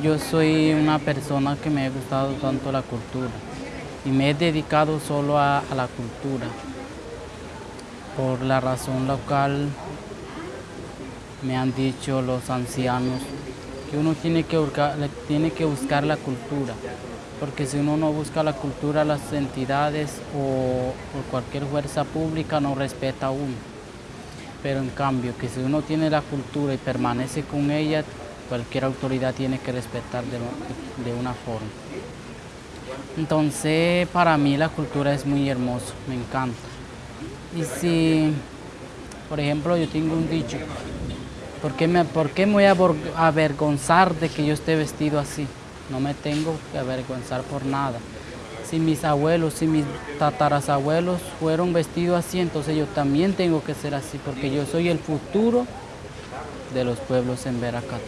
Yo soy una persona que me ha gustado tanto la cultura y me he dedicado solo a, la cultura. Por la razón local me han dicho los ancianos que uno tiene que, buscar, tiene que buscar la cultura, porque si uno no busca la cultura, las entidades o, o cualquier fuerza pública no respeta a uno. Pero en cambio, que si uno tiene la cultura y permanece con ella, cualquier autoridad tiene que respetar de, una forma. Entonces, para mí la cultura es muy hermoso, me encanta. Y si, por ejemplo, yo tengo un dicho, ¿por qué me, por qué me voy a avergonzar de que yo esté vestido así? No me tengo que avergonzar por nada. Si mis abuelos, si mis tatarasabuelos fueron vestidos así, entonces yo también tengo que ser así, porque yo soy el futuro de los pueblos en Veracruz.